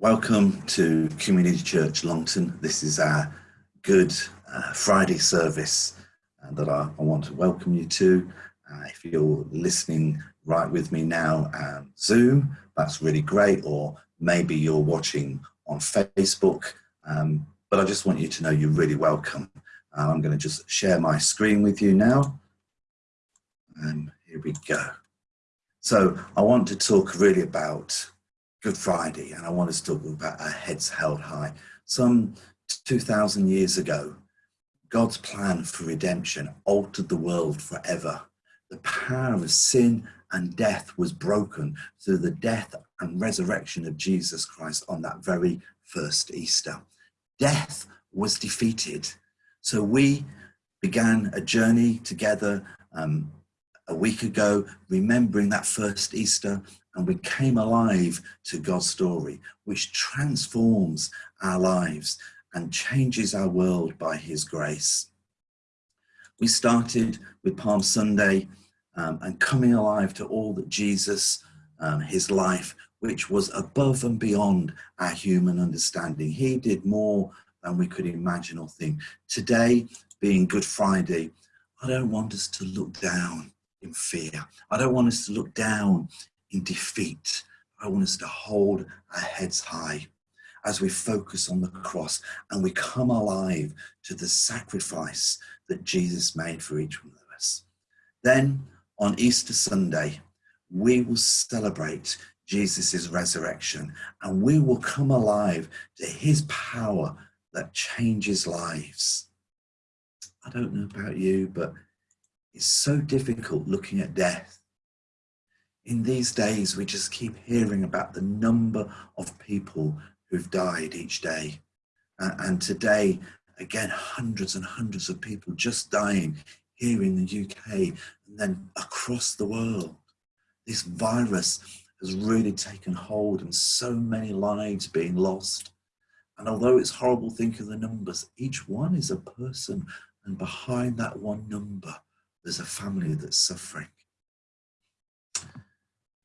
Welcome to Community Church Longton. This is our Good uh, Friday service uh, that I, I, want to welcome you to. Uh, if you're listening right with me now on Zoom, that's really great, or maybe you're watching on Facebook, um, but I just want you to know you're really welcome. Uh, I'm going to just share my screen with you now. And here we go. So I want to talk really about Good Friday, and I want us to talk about our heads held high. Some 2,000 years ago, God's plan for redemption altered the world forever. The power of sin and death was broken through the death and resurrection of Jesus Christ on that very first Easter. Death was defeated. So we began a journey together um, a week ago, remembering that first Easter and we came alive to God's story, which transforms our lives and changes our world by his grace. We started with Palm Sunday um, and coming alive to all that Jesus, um, his life, which was above and beyond our human understanding. He did more than we could imagine or think. Today, being Good Friday, I don't want us to look down in fear. I don't want us to look down in defeat. I want us to hold our heads high as we focus on the cross and we come alive to the sacrifice that Jesus made for each one of us. Then on Easter Sunday, we will celebrate Jesus' resurrection and we will come alive to his power that changes lives. I don't know about you, but it's so difficult looking at death in these days, we just keep hearing about the number of people who've died each day. Uh, and today, again, hundreds and hundreds of people just dying here in the UK and then across the world. This virus has really taken hold and so many lives being lost. And although it's horrible thinking of the numbers, each one is a person and behind that one number, there's a family that's suffering.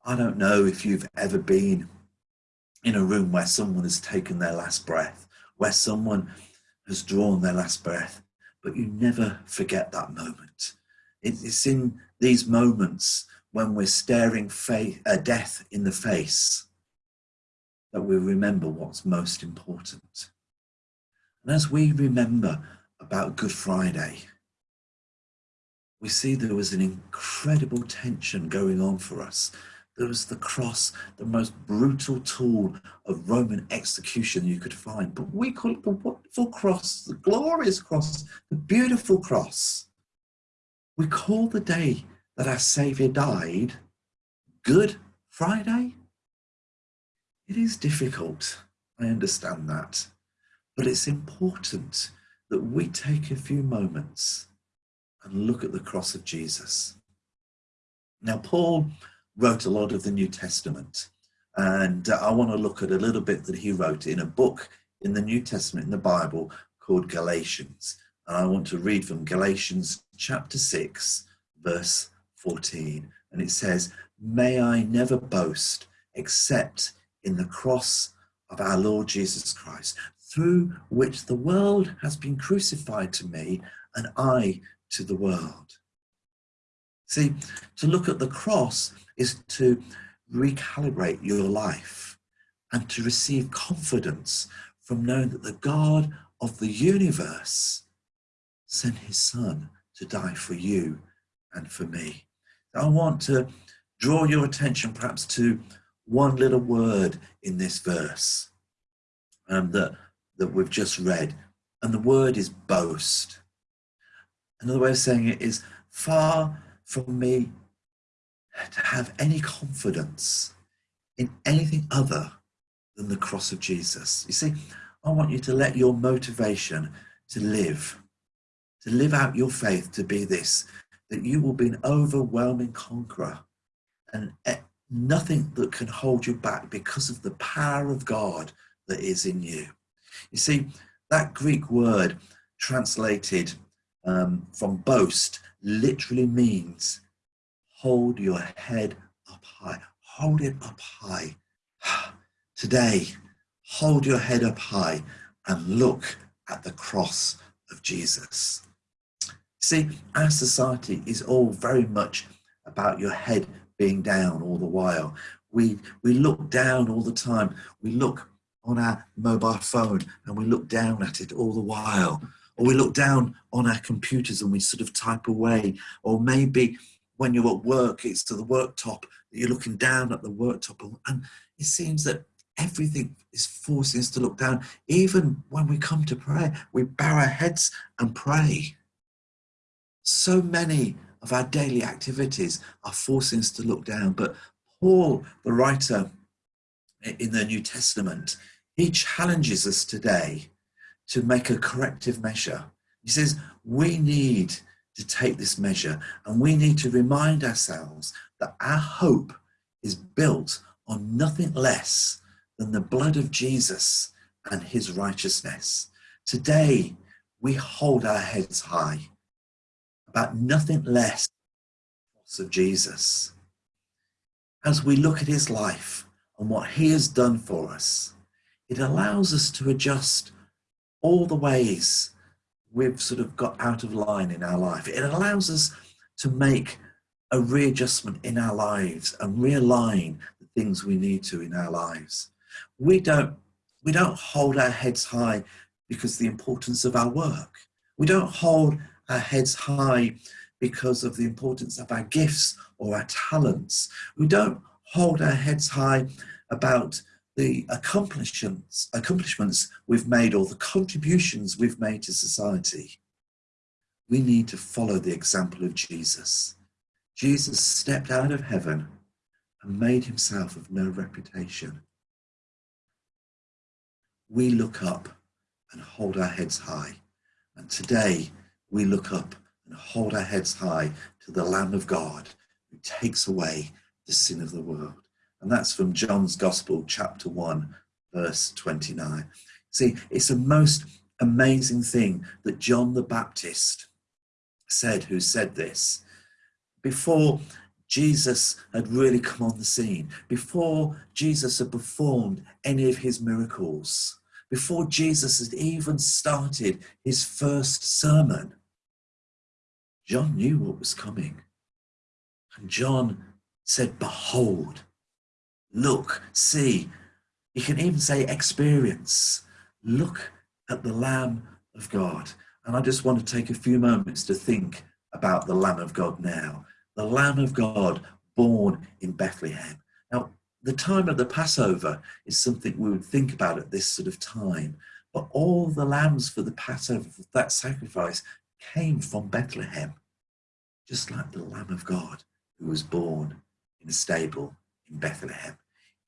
I don't know if you've ever been in a room where someone has taken their last breath, where someone has drawn their last breath, but you never forget that moment. It's in these moments when we're staring uh, death in the face that we remember what's most important. And as we remember about Good Friday, we see there was an incredible tension going on for us there was the cross, the most brutal tool of Roman execution you could find. But we call it the wonderful cross, the glorious cross, the beautiful cross. We call the day that our Saviour died Good Friday. It is difficult, I understand that, but it's important that we take a few moments and look at the cross of Jesus. Now, Paul wrote a lot of the New Testament. And uh, I want to look at a little bit that he wrote in a book in the New Testament in the Bible called Galatians. And I want to read from Galatians chapter 6, verse 14. And it says, May I never boast except in the cross of our Lord Jesus Christ, through which the world has been crucified to me and I to the world. See, to look at the cross is to recalibrate your life and to receive confidence from knowing that the God of the universe sent his son to die for you and for me. I want to draw your attention perhaps to one little word in this verse um, that, that we've just read, and the word is boast. Another way of saying it is far from me to have any confidence in anything other than the cross of Jesus. You see, I want you to let your motivation to live, to live out your faith to be this, that you will be an overwhelming conqueror and eh, nothing that can hold you back because of the power of God that is in you. You see, that Greek word translated um, from boast literally means hold your head up high. Hold it up high. Today, hold your head up high and look at the cross of Jesus. See, our society is all very much about your head being down all the while. We, we look down all the time. We look on our mobile phone and we look down at it all the while. Or we look down on our computers and we sort of type away. Or maybe when you're at work, it's to the worktop, you're looking down at the worktop. And it seems that everything is forcing us to look down. Even when we come to prayer, we bow our heads and pray. So many of our daily activities are forcing us to look down. But Paul, the writer in the New Testament, he challenges us today to make a corrective measure. He says, we need to take this measure and we need to remind ourselves that our hope is built on nothing less than the blood of Jesus and his righteousness. Today, we hold our heads high about nothing less of Jesus. As we look at his life and what he has done for us, it allows us to adjust all the ways we've sort of got out of line in our life. It allows us to make a readjustment in our lives and realign the things we need to in our lives. We don't, we don't hold our heads high because of the importance of our work. We don't hold our heads high because of the importance of our gifts or our talents. We don't hold our heads high about the accomplishments, accomplishments we've made or the contributions we've made to society. We need to follow the example of Jesus. Jesus stepped out of heaven and made himself of no reputation. We look up and hold our heads high. And today we look up and hold our heads high to the Lamb of God who takes away the sin of the world. And that's from John's Gospel, chapter 1, verse 29. See, it's a most amazing thing that John the Baptist said, who said this, before Jesus had really come on the scene, before Jesus had performed any of his miracles, before Jesus had even started his first sermon, John knew what was coming. And John said, Behold, look, see. You can even say experience. Look at the Lamb of God. And I just want to take a few moments to think about the Lamb of God now. The Lamb of God born in Bethlehem. Now, the time of the Passover is something we would think about at this sort of time. But all the lambs for the Passover, that sacrifice, came from Bethlehem, just like the Lamb of God who was born in a stable in Bethlehem.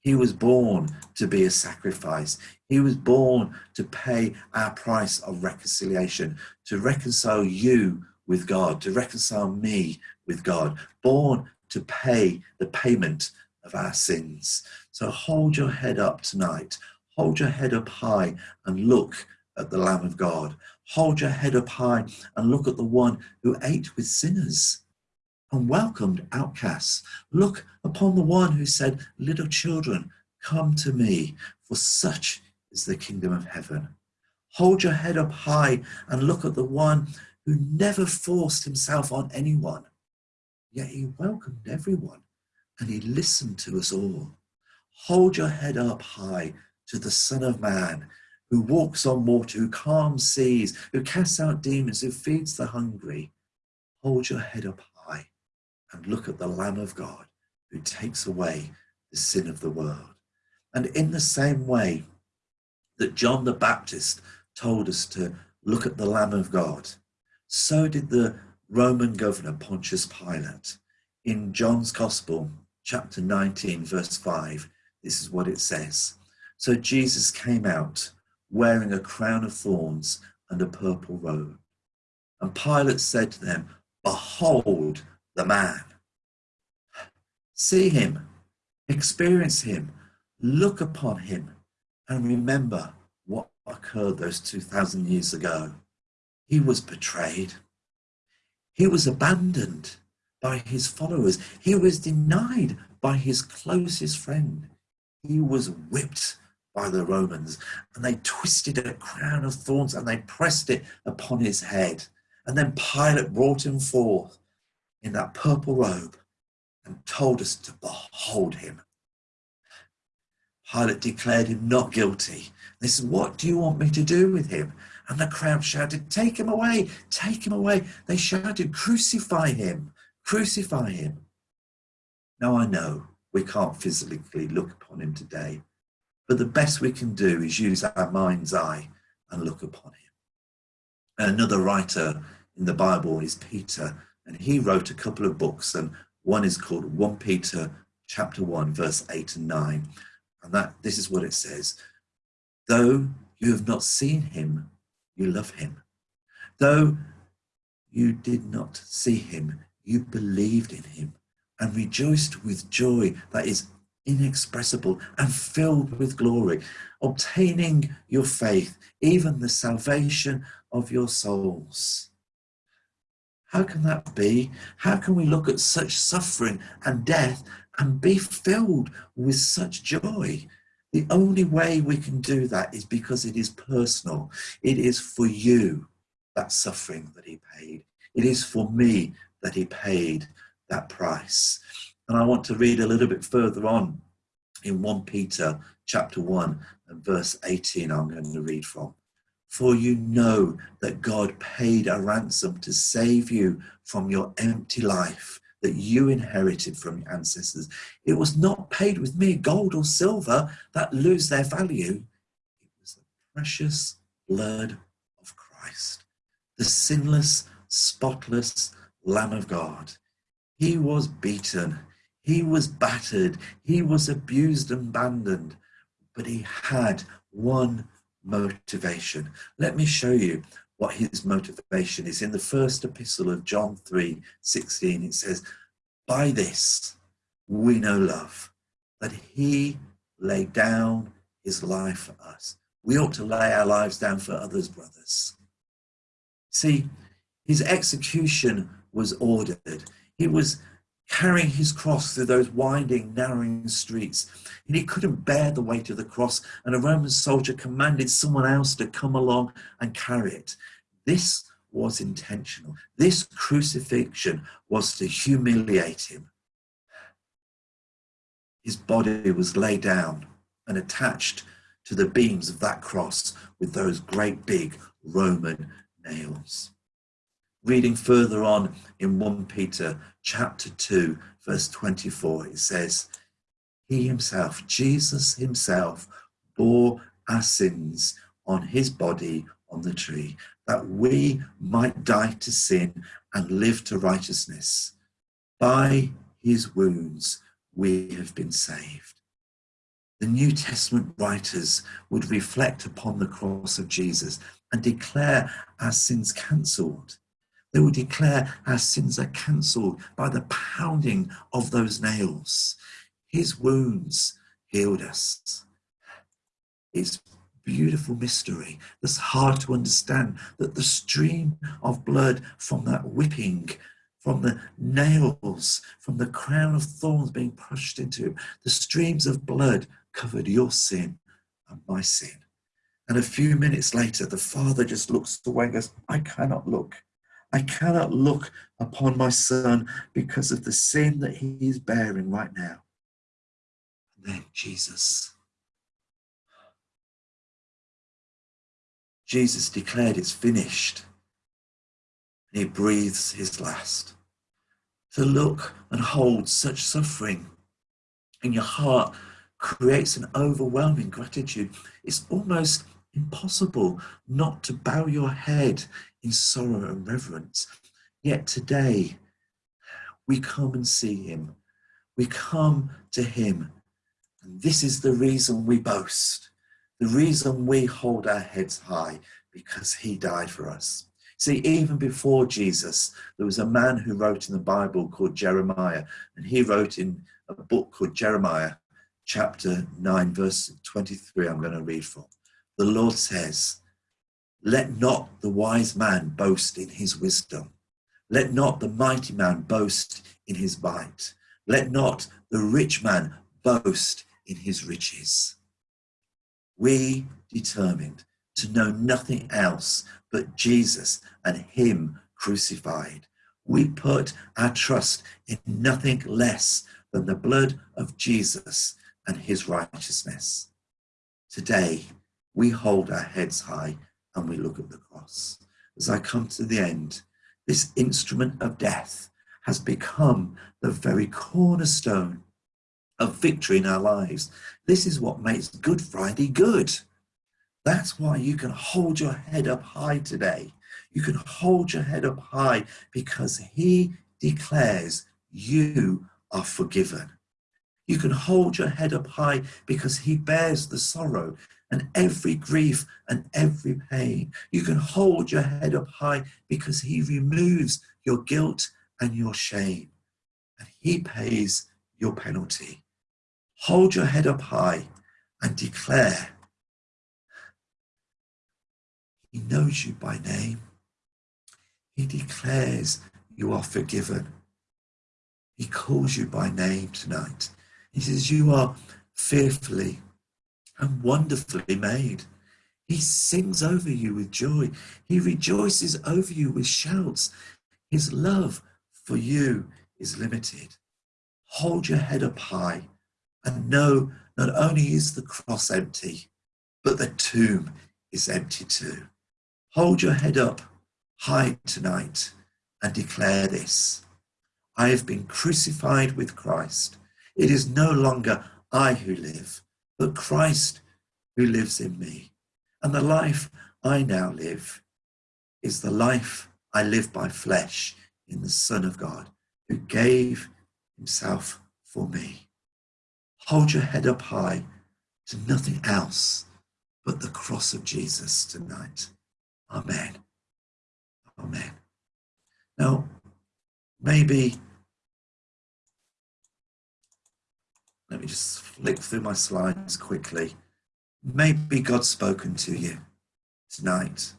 He was born to be a sacrifice. He was born to pay our price of reconciliation, to reconcile you with God, to reconcile me with God, born to pay the payment of our sins. So hold your head up tonight. Hold your head up high and look at the Lamb of God. Hold your head up high and look at the one who ate with sinners and welcomed outcasts. Look upon the one who said, Little children, come to me, for such is the kingdom of heaven. Hold your head up high and look at the one who never forced himself on anyone, yet he welcomed everyone and he listened to us all. Hold your head up high to the Son of Man who walks on water, who calms seas, who casts out demons, who feeds the hungry. Hold your head up high and look at the Lamb of God who takes away the sin of the world. And in the same way that John the Baptist told us to look at the Lamb of God, so did the Roman governor Pontius Pilate. In John's Gospel, chapter 19, verse 5, this is what it says. So Jesus came out wearing a crown of thorns and a purple robe. And Pilate said to them, Behold the man. See him, experience him, look upon him, and remember what occurred those 2,000 years ago. He was betrayed. He was abandoned by his followers. He was denied by his closest friend. He was whipped by the Romans and they twisted a crown of thorns and they pressed it upon his head. And then Pilate brought him forth in that purple robe and told us to behold him. Pilate declared him not guilty. They said, What do you want me to do with him? And the crowd shouted, Take him away, take him away. They shouted, Crucify him, crucify him. Now I know we can't physically look upon him today, but the best we can do is use our mind's eye and look upon him. Another writer in the Bible is Peter, and he wrote a couple of books, and one is called 1 Peter chapter 1, verse 8 and 9. And that this is what it says. Though you have not seen him, you love him. Though you did not see him, you believed in him and rejoiced with joy that is inexpressible and filled with glory, obtaining your faith, even the salvation of your souls. How can that be? How can we look at such suffering and death and be filled with such joy? The only way we can do that is because it is personal. It is for you, that suffering that he paid. It is for me that he paid that price. And I want to read a little bit further on in 1 Peter chapter 1 and verse 18 I'm going to read from. For you know that God paid a ransom to save you from your empty life that you inherited from your ancestors. It was not paid with mere gold or silver that lose their value. It was the precious blood of Christ, the sinless, spotless Lamb of God. He was beaten, he was battered, he was abused and abandoned, but he had one motivation. Let me show you what his motivation is. In the first epistle of John 3 16, it says, By this we know love, that he laid down his life for us. We ought to lay our lives down for others, brothers. See, his execution was ordered. He was carrying his cross through those winding, narrowing streets. And he couldn't bear the weight of the cross, and a Roman soldier commanded someone else to come along and carry it. This was intentional. This crucifixion was to humiliate him. His body was laid down and attached to the beams of that cross with those great big Roman nails. Reading further on in 1 Peter chapter 2, verse 24, it says, He himself, Jesus himself, bore our sins on his body on the tree, that we might die to sin and live to righteousness. By his wounds we have been saved. The New Testament writers would reflect upon the cross of Jesus and declare our sins cancelled. They will declare our sins are cancelled by the pounding of those nails. His wounds healed us. It's beautiful mystery that's hard to understand that the stream of blood from that whipping from the nails, from the crown of thorns being pushed into the streams of blood covered your sin and my sin. And a few minutes later, the father just looks away and goes, I cannot look I cannot look upon my son because of the sin that he is bearing right now. And then Jesus. Jesus declared it's finished. And he breathes his last. To look and hold such suffering in your heart creates an overwhelming gratitude. It's almost impossible not to bow your head in sorrow and reverence. Yet today, we come and see him. We come to him. And this is the reason we boast, the reason we hold our heads high, because he died for us. See, even before Jesus, there was a man who wrote in the Bible called Jeremiah, and he wrote in a book called Jeremiah, chapter 9, verse 23, I'm going to read from. The Lord says, let not the wise man boast in his wisdom. Let not the mighty man boast in his might. Let not the rich man boast in his riches. we determined to know nothing else but Jesus and Him crucified. We put our trust in nothing less than the blood of Jesus and His righteousness. Today, we hold our heads high and we look at the cross. As I come to the end, this instrument of death has become the very cornerstone of victory in our lives. This is what makes Good Friday good. That's why you can hold your head up high today. You can hold your head up high because he declares you are forgiven. You can hold your head up high because he bears the sorrow and every grief and every pain. You can hold your head up high because he removes your guilt and your shame and he pays your penalty. Hold your head up high and declare he knows you by name. He declares you are forgiven. He calls you by name tonight. He says you are fearfully and wonderfully made. He sings over you with joy. He rejoices over you with shouts. His love for you is limited. Hold your head up high and know not only is the cross empty, but the tomb is empty too. Hold your head up high tonight and declare this. I have been crucified with Christ. It is no longer I who live, but Christ who lives in me. And the life I now live is the life I live by flesh in the Son of God who gave himself for me. Hold your head up high to nothing else but the cross of Jesus tonight. Amen. Amen. Now, maybe, let me just flick through my slides quickly. Maybe God's spoken to you tonight.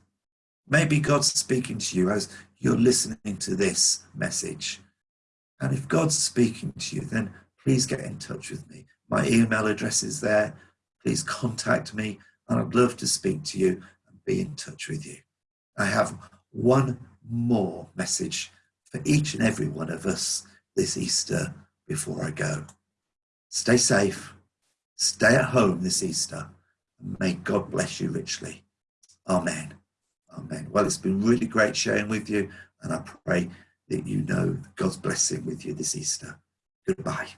Maybe God's speaking to you as you're listening to this message. And if God's speaking to you, then please get in touch with me. My email address is there. Please contact me, and I'd love to speak to you and be in touch with you. I have one more message for each and every one of us this Easter before I go. Stay safe, stay at home this Easter, may God bless you richly. Amen. Amen. Well, it's been really great sharing with you, and I pray that you know God's blessing with you this Easter. Goodbye.